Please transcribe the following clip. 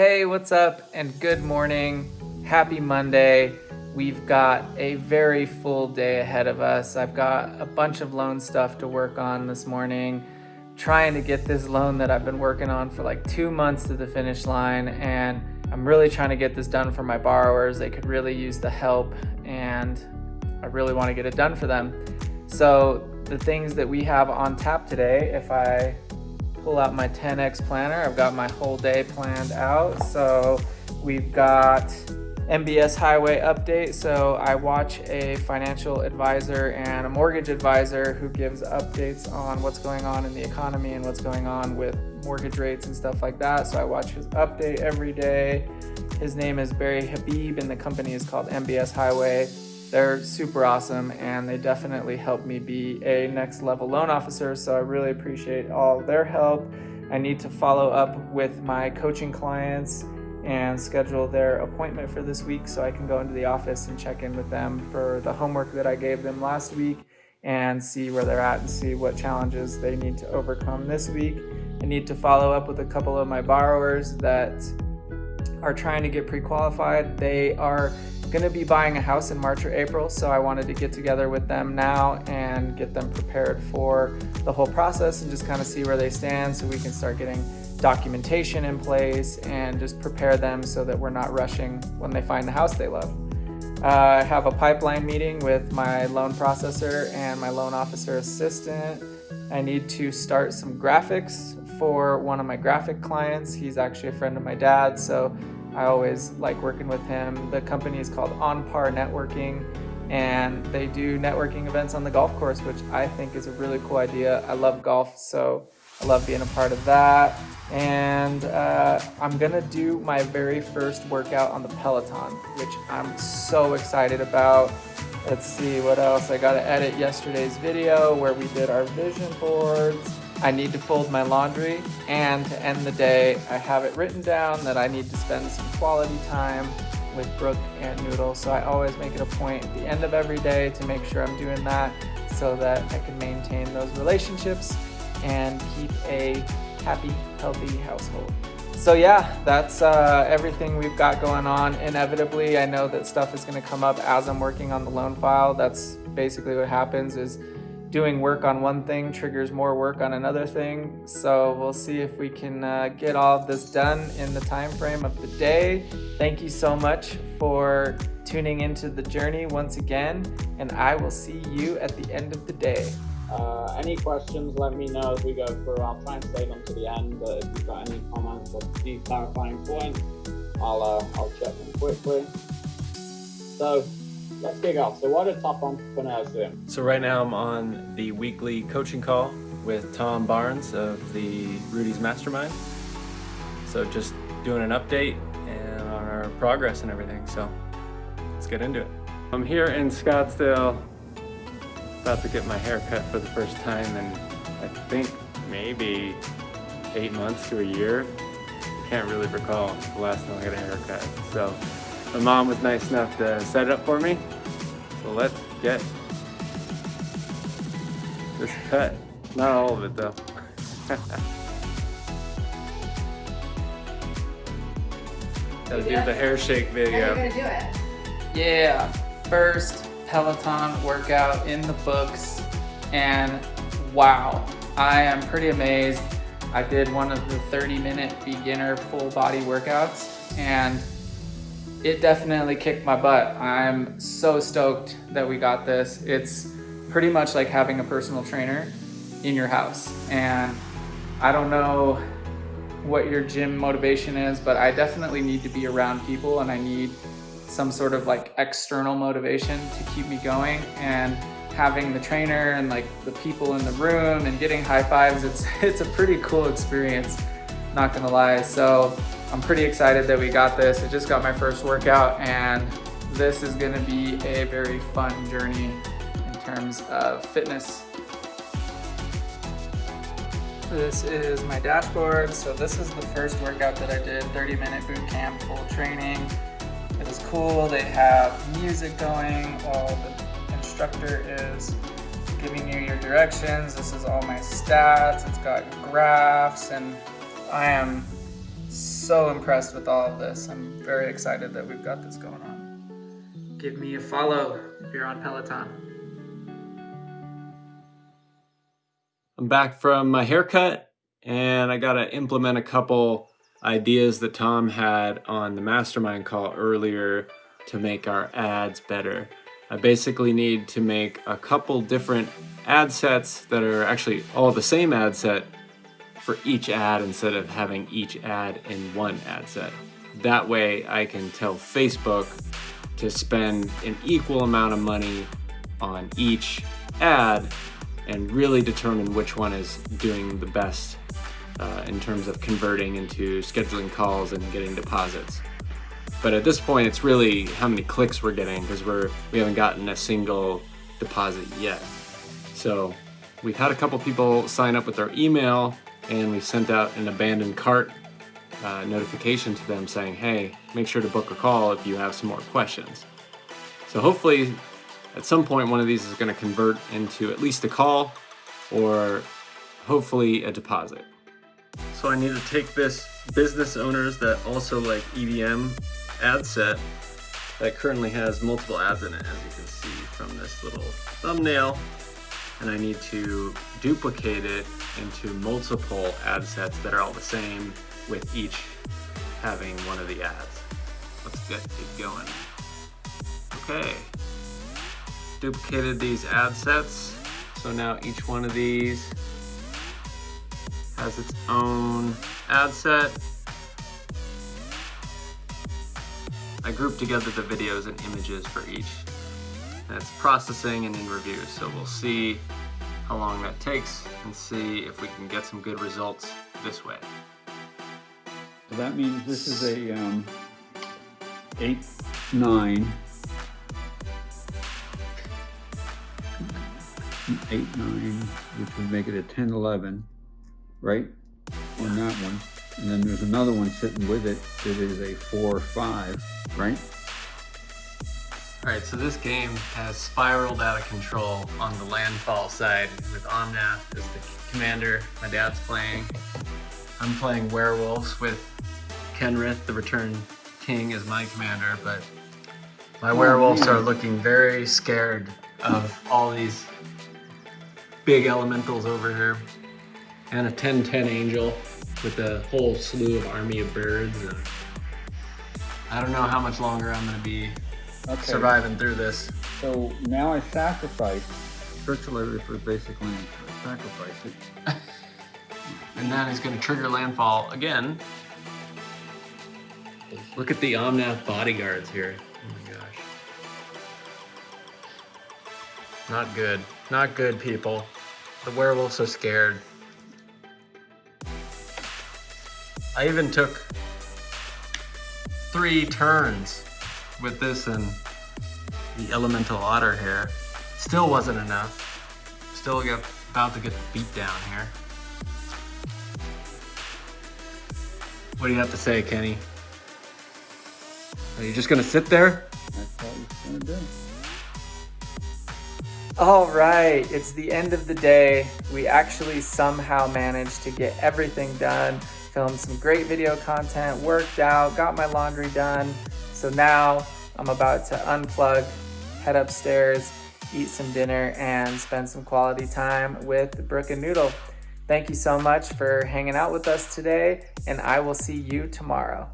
Hey, what's up and good morning. Happy Monday. We've got a very full day ahead of us. I've got a bunch of loan stuff to work on this morning, trying to get this loan that I've been working on for like two months to the finish line. And I'm really trying to get this done for my borrowers. They could really use the help and I really want to get it done for them. So the things that we have on tap today, if I pull out my 10X planner. I've got my whole day planned out. So we've got MBS Highway update. So I watch a financial advisor and a mortgage advisor who gives updates on what's going on in the economy and what's going on with mortgage rates and stuff like that. So I watch his update every day. His name is Barry Habib and the company is called MBS Highway. They're super awesome and they definitely helped me be a next level loan officer. So I really appreciate all their help. I need to follow up with my coaching clients and schedule their appointment for this week so I can go into the office and check in with them for the homework that I gave them last week and see where they're at and see what challenges they need to overcome this week. I need to follow up with a couple of my borrowers that are trying to get pre-qualified. They are going to be buying a house in March or April, so I wanted to get together with them now and get them prepared for the whole process and just kind of see where they stand so we can start getting documentation in place and just prepare them so that we're not rushing when they find the house they love. Uh, I have a pipeline meeting with my loan processor and my loan officer assistant. I need to start some graphics for one of my graphic clients. He's actually a friend of my dad, so I always like working with him. The company is called On Par Networking and they do networking events on the golf course, which I think is a really cool idea. I love golf, so I love being a part of that. And uh, I'm gonna do my very first workout on the Peloton, which I'm so excited about. Let's see what else. I gotta edit yesterday's video where we did our vision boards. I need to fold my laundry and to end the day, I have it written down that I need to spend some quality time with Brooke and Noodle. So I always make it a point at the end of every day to make sure I'm doing that so that I can maintain those relationships and keep a happy, healthy household. So yeah, that's uh, everything we've got going on. Inevitably, I know that stuff is gonna come up as I'm working on the loan file. That's basically what happens is doing work on one thing triggers more work on another thing. So we'll see if we can uh, get all of this done in the time frame of the day. Thank you so much for tuning into the journey once again, and I will see you at the end of the day. Uh, any questions, let me know as we go through. I'll try and save them to the end, but if you've got any comments or clarifying points, I'll, uh, I'll check them quickly. So let's kick off. So what are top entrepreneurs doing? So right now I'm on the weekly coaching call with Tom Barnes of the Rudy's Mastermind. So just doing an update and on our progress and everything. So let's get into it. I'm here in Scottsdale about to get my hair cut for the first time in I think maybe eight months to a year. I can't really recall the last time I got a haircut. So my mom was nice enough to set it up for me. So let's get this cut. Not all of it though. Gotta do the hair shake video. How are you gonna do it? Yeah, first Peloton workout in the books and wow, I am pretty amazed. I did one of the 30 minute beginner full body workouts and it definitely kicked my butt. I'm so stoked that we got this. It's pretty much like having a personal trainer in your house. And I don't know what your gym motivation is, but I definitely need to be around people and I need some sort of like external motivation to keep me going. And having the trainer and like the people in the room and getting high fives, it's, it's a pretty cool experience, not gonna lie. So I'm pretty excited that we got this. I just got my first workout and this is gonna be a very fun journey in terms of fitness. This is my dashboard. So this is the first workout that I did, 30 minute boot camp, full training. It is cool. They have music going while the instructor is giving you your directions. This is all my stats. It's got graphs and I am so impressed with all of this. I'm very excited that we've got this going on. Give me a follow if you're on Peloton. I'm back from my haircut and I got to implement a couple ideas that Tom had on the mastermind call earlier to make our ads better. I basically need to make a couple different ad sets that are actually all the same ad set for each ad instead of having each ad in one ad set. That way I can tell Facebook to spend an equal amount of money on each ad and really determine which one is doing the best uh, in terms of converting into scheduling calls and getting deposits. But at this point, it's really how many clicks we're getting because we're we haven't gotten a single deposit yet. So we've had a couple people sign up with their email and we sent out an abandoned cart uh, notification to them saying, hey, make sure to book a call if you have some more questions. So hopefully at some point one of these is going to convert into at least a call or hopefully a deposit. So I need to take this business owners that also like EDM ad set that currently has multiple ads in it, as you can see from this little thumbnail. And I need to duplicate it into multiple ad sets that are all the same with each having one of the ads. Let's get it going. Okay, duplicated these ad sets. So now each one of these has its own ad set. I grouped together the videos and images for each. It's processing and in review, so we'll see how long that takes and see if we can get some good results this way. So that means this is a um, 8, 9, 8, 9, which would make it a 10, 11 right? On that one. And then there's another one sitting with it that is a four, five, right? All right, so this game has spiraled out of control on the landfall side with Omnath as the commander. My dad's playing. I'm playing werewolves with Kenrith, the Returned King, as my commander, but my oh, werewolves man. are looking very scared of all these big elementals over here and a 10-10 angel with a whole slew of army of birds. And I don't know how much longer I'm going to be okay. surviving through this. So now I sacrifice. Virtually for basically sacrifice it. and then he's going to trigger landfall again. Look at the Omnath bodyguards here. Oh my gosh. Not good. Not good, people. The werewolves are scared. I even took three turns with this and the elemental otter here. Still wasn't enough. Still got about to get beat down here. What do you have to say, Kenny? Are you just gonna sit there? All right, it's the end of the day. We actually somehow managed to get everything done filmed some great video content, worked out, got my laundry done. So now I'm about to unplug, head upstairs, eat some dinner, and spend some quality time with Brooke and Noodle. Thank you so much for hanging out with us today, and I will see you tomorrow.